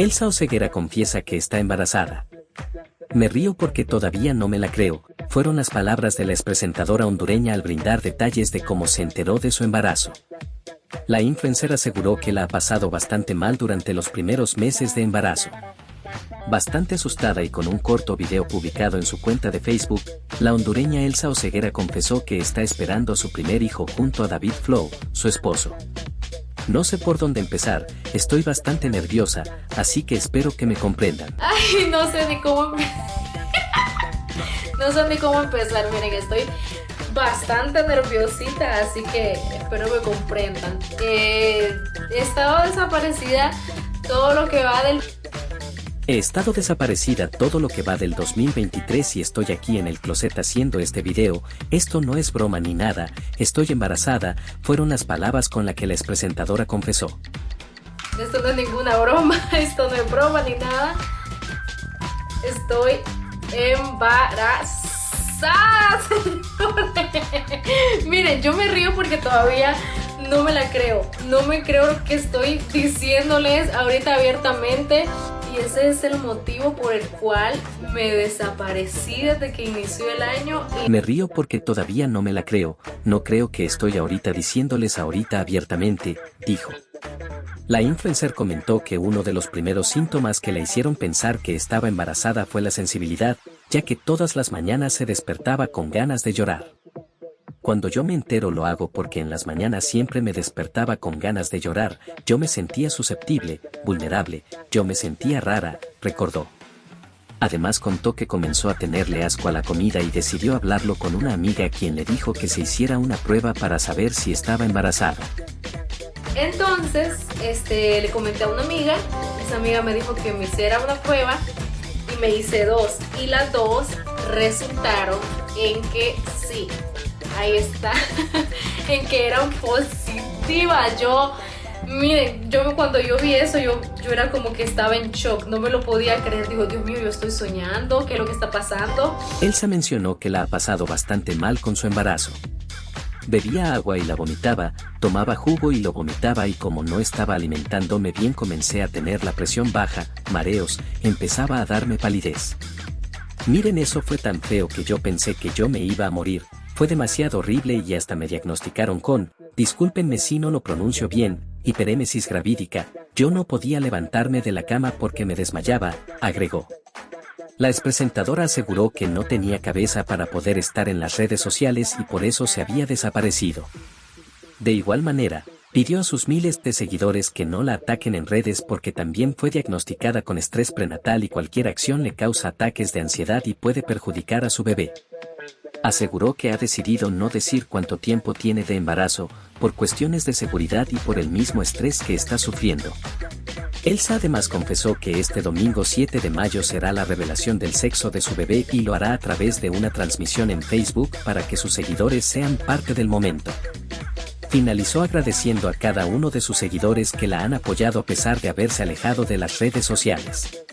Elsa Oseguera confiesa que está embarazada. Me río porque todavía no me la creo, fueron las palabras de la expresentadora hondureña al brindar detalles de cómo se enteró de su embarazo. La influencer aseguró que la ha pasado bastante mal durante los primeros meses de embarazo. Bastante asustada y con un corto video publicado en su cuenta de Facebook, la hondureña Elsa Oseguera confesó que está esperando a su primer hijo junto a David Flow, su esposo. No sé por dónde empezar, estoy bastante nerviosa, así que espero que me comprendan. Ay, no sé ni cómo... no sé ni cómo empezar, miren, estoy bastante nerviosita, así que espero me comprendan. Eh, he estado desaparecida todo lo que va del He estado desaparecida todo lo que va del 2023 y estoy aquí en el closet haciendo este video, esto no es broma ni nada, estoy embarazada, fueron las palabras con las que la presentadora confesó. Esto no es ninguna broma, esto no es broma ni nada. Estoy embarazada. Miren, yo me río porque todavía no me la creo. No me creo que estoy diciéndoles ahorita abiertamente y ese es el motivo por el cual me desaparecí desde que inició el año. Me río porque todavía no me la creo, no creo que estoy ahorita diciéndoles ahorita abiertamente, dijo. La influencer comentó que uno de los primeros síntomas que le hicieron pensar que estaba embarazada fue la sensibilidad, ya que todas las mañanas se despertaba con ganas de llorar. Cuando yo me entero lo hago porque en las mañanas siempre me despertaba con ganas de llorar, yo me sentía susceptible, vulnerable, yo me sentía rara, recordó. Además contó que comenzó a tenerle asco a la comida y decidió hablarlo con una amiga quien le dijo que se hiciera una prueba para saber si estaba embarazada. Entonces, este, le comenté a una amiga, esa amiga me dijo que me hiciera una prueba y me hice dos y las dos resultaron en que sí, ahí está, en que eran positivas. Yo, miren, yo cuando yo vi eso, yo, yo era como que estaba en shock, no me lo podía creer. Digo, Dios mío, yo estoy soñando, ¿qué es lo que está pasando? Elsa mencionó que la ha pasado bastante mal con su embarazo. Bebía agua y la vomitaba, tomaba jugo y lo vomitaba y como no estaba alimentándome bien comencé a tener la presión baja, mareos, empezaba a darme palidez. Miren eso fue tan feo que yo pensé que yo me iba a morir, fue demasiado horrible y hasta me diagnosticaron con, discúlpenme si no lo pronuncio bien, hiperémesis gravídica, yo no podía levantarme de la cama porque me desmayaba, agregó. La expresentadora aseguró que no tenía cabeza para poder estar en las redes sociales y por eso se había desaparecido. De igual manera, pidió a sus miles de seguidores que no la ataquen en redes porque también fue diagnosticada con estrés prenatal y cualquier acción le causa ataques de ansiedad y puede perjudicar a su bebé aseguró que ha decidido no decir cuánto tiempo tiene de embarazo, por cuestiones de seguridad y por el mismo estrés que está sufriendo. Elsa además confesó que este domingo 7 de mayo será la revelación del sexo de su bebé y lo hará a través de una transmisión en Facebook para que sus seguidores sean parte del momento. Finalizó agradeciendo a cada uno de sus seguidores que la han apoyado a pesar de haberse alejado de las redes sociales.